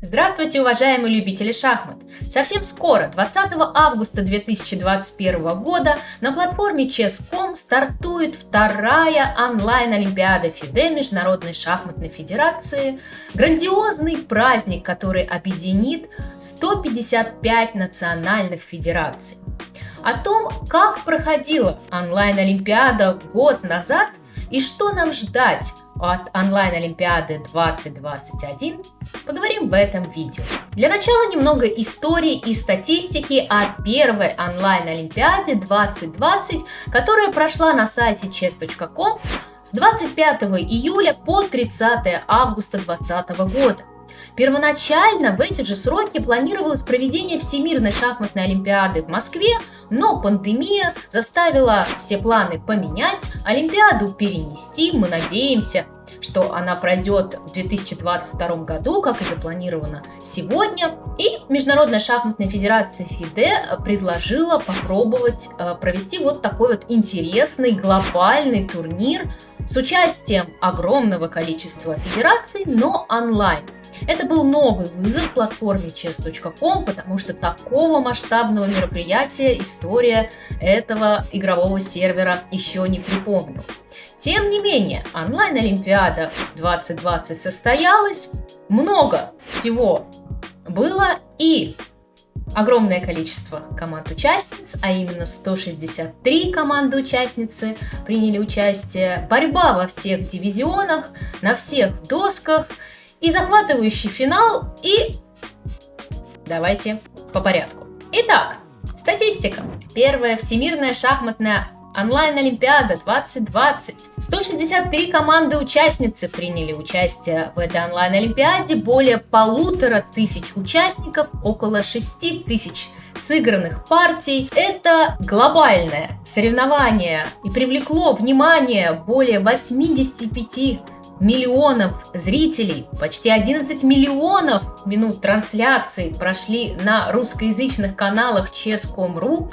Здравствуйте, уважаемые любители шахмат! Совсем скоро, 20 августа 2021 года, на платформе Chess.com стартует вторая онлайн-олимпиада ФИДЕ Международной шахматной федерации. Грандиозный праздник, который объединит 155 национальных федераций. О том, как проходила онлайн-олимпиада год назад и что нам ждать от онлайн-олимпиады 2021, поговорим в этом видео. Для начала немного истории и статистики о первой онлайн-олимпиаде 2020, которая прошла на сайте chess.com с 25 июля по 30 августа 2020 года. Первоначально в эти же сроки планировалось проведение Всемирной шахматной олимпиады в Москве, но пандемия заставила все планы поменять, Олимпиаду перенести, мы надеемся, что она пройдет в 2022 году, как и запланировано сегодня. И Международная шахматная федерация ФИДЕ предложила попробовать э, провести вот такой вот интересный глобальный турнир с участием огромного количества федераций, но онлайн. Это был новый вызов платформе chess.com, потому что такого масштабного мероприятия история этого игрового сервера еще не припомнила. Тем не менее, онлайн-олимпиада 2020 состоялась, много всего было и огромное количество команд-участниц, а именно 163 команды-участницы приняли участие, борьба во всех дивизионах, на всех досках и захватывающий финал и... Давайте по порядку. Итак, статистика. Первая всемирная шахматная Онлайн-олимпиада 2020. 163 команды-участницы приняли участие в этой онлайн-олимпиаде, более полутора тысяч участников, около 6 тысяч сыгранных партий. Это глобальное соревнование и привлекло внимание более 85 миллионов зрителей, почти 11 миллионов минут трансляции прошли на русскоязычных каналах Chess.com.ru.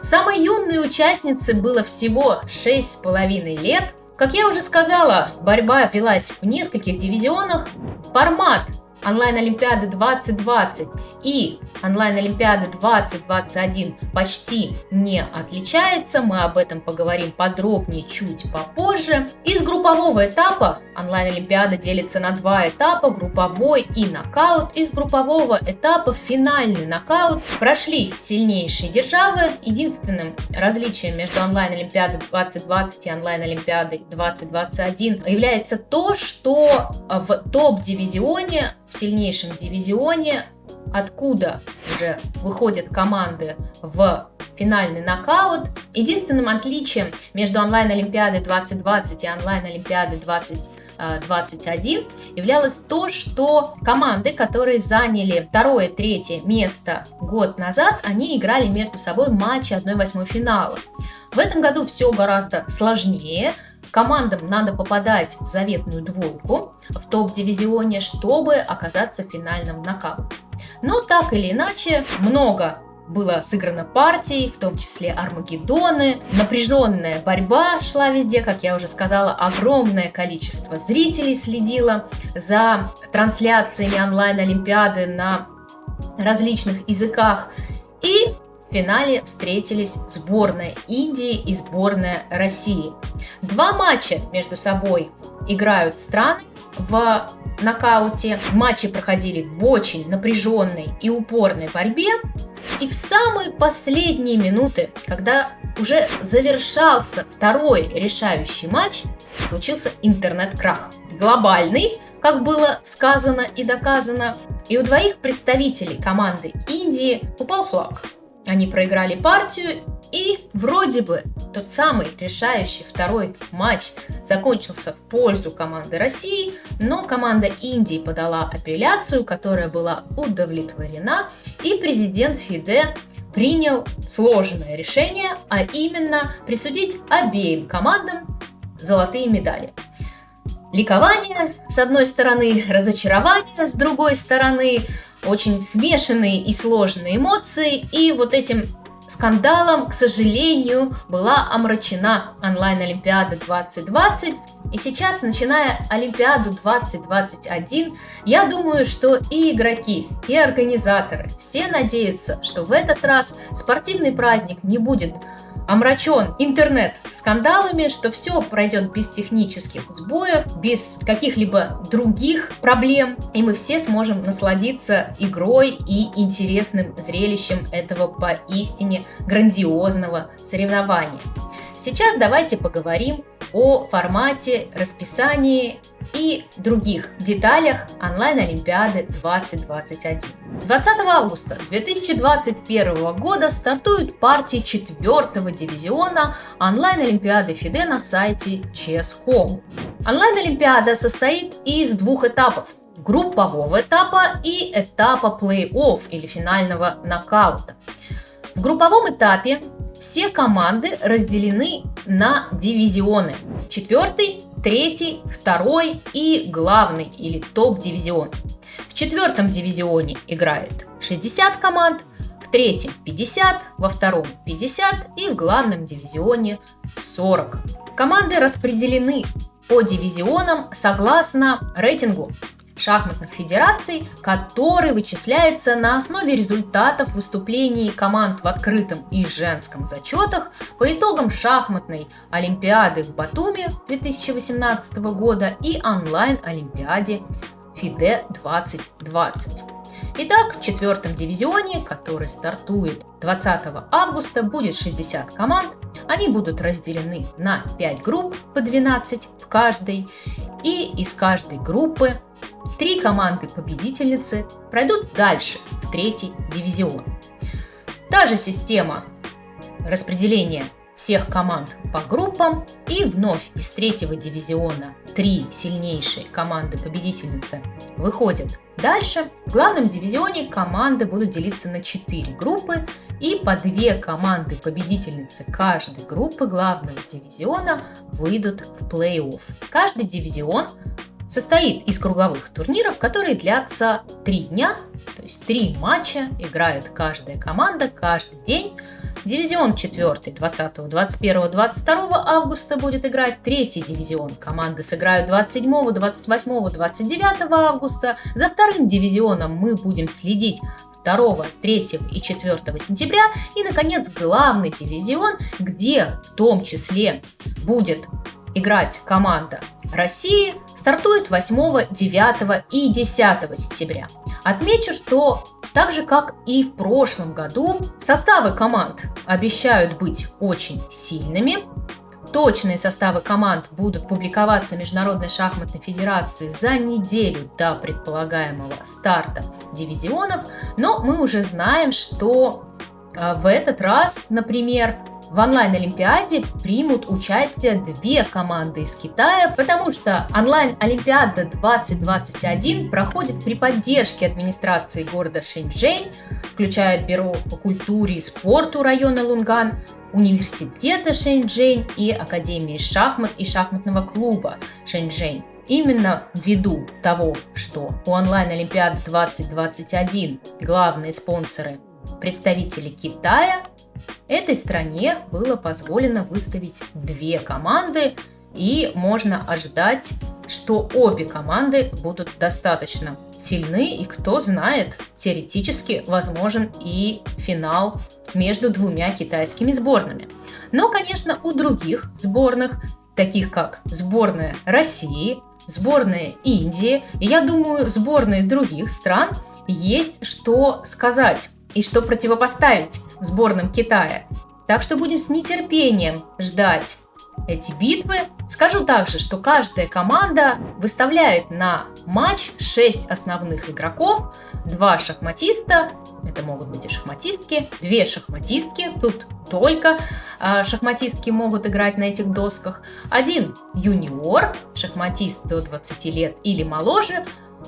Самой юной участнице было всего 6,5 лет. Как я уже сказала, борьба велась в нескольких дивизионах. Формат онлайн-олимпиады 2020 и онлайн-олимпиады 2021 почти не отличается. Мы об этом поговорим подробнее чуть попозже. Из группового этапа онлайн-олимпиада делится на два этапа, групповой и нокаут. Из группового этапа финальный нокаут прошли сильнейшие державы. Единственным различием между онлайн-олимпиадой 2020 и онлайн-олимпиадой 2021 является то, что в топ-дивизионе в сильнейшем дивизионе, откуда уже выходят команды в финальный нокаут. Единственным отличием между онлайн-олимпиадой 2020 и онлайн-олимпиадой 2021 являлось то, что команды, которые заняли второе, третье место год назад, они играли между собой матчи 1-8 финала. В этом году все гораздо сложнее, Командам надо попадать в заветную двойку в топ-дивизионе, чтобы оказаться в финальном нокауте. Но так или иначе, много было сыграно партий, в том числе Армагеддоны. Напряженная борьба шла везде, как я уже сказала, огромное количество зрителей следило за трансляциями онлайн-олимпиады на различных языках. И финале встретились сборная Индии и сборная России. Два матча между собой играют страны в нокауте. Матчи проходили в очень напряженной и упорной борьбе. И в самые последние минуты, когда уже завершался второй решающий матч, случился интернет-крах. Глобальный, как было сказано и доказано, и у двоих представителей команды Индии упал флаг. Они проиграли партию, и вроде бы тот самый решающий второй матч закончился в пользу команды России, но команда Индии подала апелляцию, которая была удовлетворена, и президент Фиде принял сложное решение, а именно присудить обеим командам золотые медали. Ликование с одной стороны, разочарование с другой стороны, очень смешанные и сложные эмоции, и вот этим скандалом, к сожалению, была омрачена онлайн-олимпиада 2020. И сейчас, начиная Олимпиаду 2021, я думаю, что и игроки, и организаторы все надеются, что в этот раз спортивный праздник не будет омрачен интернет скандалами, что все пройдет без технических сбоев, без каких-либо других проблем, и мы все сможем насладиться игрой и интересным зрелищем этого поистине грандиозного соревнования. Сейчас давайте поговорим о формате, расписании и других деталях онлайн-олимпиады 2021. 20 августа 2021 года стартуют партии четвертого дивизиона онлайн-олимпиады ФИДЕ на сайте Chess.com. Онлайн-олимпиада состоит из двух этапов – группового этапа и этапа плей-офф или финального нокаута. В групповом этапе все команды разделены на дивизионы. Четвертый, третий, второй и главный или топ-дивизион. В четвертом дивизионе играет 60 команд, в третьем 50, во втором 50 и в главном дивизионе 40. Команды распределены по дивизионам согласно рейтингу шахматных федераций, который вычисляется на основе результатов выступлений команд в открытом и женском зачетах по итогам шахматной Олимпиады в Батуми 2018 года и онлайн-олимпиаде ФИДЕ 2020. Итак, в четвертом дивизионе, который стартует 20 августа, будет 60 команд. Они будут разделены на 5 групп по 12 в каждой. И из каждой группы Три команды победительницы пройдут дальше, в третий дивизион. Та же система распределения всех команд по группам и вновь из третьего дивизиона три сильнейшие команды победительницы выходят дальше. В главном дивизионе команды будут делиться на четыре группы и по две команды победительницы каждой группы главного дивизиона выйдут в плей-офф. Каждый дивизион состоит из круговых турниров, которые длятся три дня, то есть три матча играет каждая команда каждый день. Дивизион 4 20, 21, 22 августа будет играть третий дивизион. Команды сыграют 27, 28, 29 августа. За вторым дивизионом мы будем следить 2, 3 и 4 сентября. И, наконец, главный дивизион, где в том числе будет играть команда России стартует 8, 9 и 10 сентября. Отмечу, что так же как и в прошлом году, составы команд обещают быть очень сильными. Точные составы команд будут публиковаться Международной шахматной федерации за неделю до предполагаемого старта дивизионов, но мы уже знаем, что а, в этот раз, например, в онлайн-олимпиаде примут участие две команды из Китая, потому что онлайн-олимпиада 2021 проходит при поддержке администрации города Шэньчжэнь, включая Бюро по культуре и спорту района Лунган, университета Шэньчжэнь и Академии шахмат и шахматного клуба Шэньчжэнь. Именно ввиду того, что у онлайн-олимпиады 2021 главные спонсоры представители Китая, Этой стране было позволено выставить две команды, и можно ожидать, что обе команды будут достаточно сильны, и кто знает, теоретически возможен и финал между двумя китайскими сборными. Но, конечно, у других сборных, таких как сборная России, сборная Индии, и я думаю, сборные других стран, есть что сказать и что противопоставить сборным Китая. Так что будем с нетерпением ждать эти битвы. Скажу также, что каждая команда выставляет на матч 6 основных игроков, 2 шахматиста, это могут быть и шахматистки, 2 шахматистки, тут только э, шахматистки могут играть на этих досках, один юниор, шахматист до 20 лет или моложе,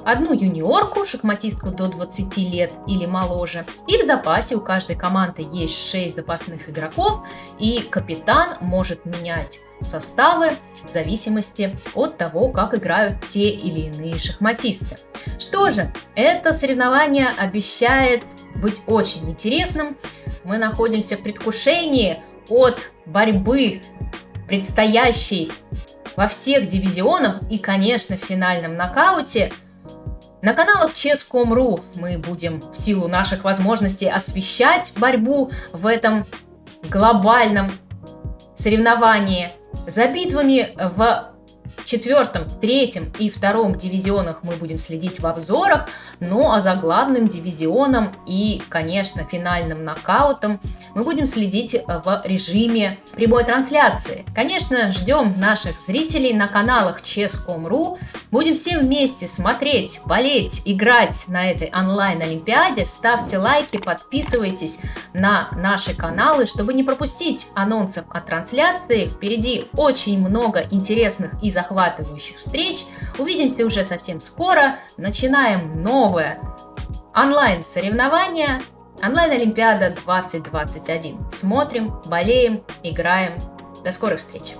одну юниорку, шахматистку до 20 лет или моложе. И в запасе у каждой команды есть 6 запасных игроков, и капитан может менять составы в зависимости от того, как играют те или иные шахматисты. Что же, это соревнование обещает быть очень интересным. Мы находимся в предвкушении от борьбы предстоящей во всех дивизионах и, конечно, в финальном нокауте. На каналах Chess.com.ru мы будем в силу наших возможностей освещать борьбу в этом глобальном соревновании. За битвами в четвертом, третьем и втором дивизионах мы будем следить в обзорах, ну а за главным дивизионом и, конечно, финальным нокаутом мы будем следить в режиме прямой трансляции. Конечно, ждем наших зрителей на каналах Chess.com.ru. Будем все вместе смотреть, болеть, играть на этой онлайн-олимпиаде. Ставьте лайки, подписывайтесь на наши каналы, чтобы не пропустить анонсов о трансляции. Впереди очень много интересных и захватывающих встреч. Увидимся уже совсем скоро. Начинаем новое онлайн-соревнование. Онлайн-олимпиада 2021. Смотрим, болеем, играем. До скорых встреч!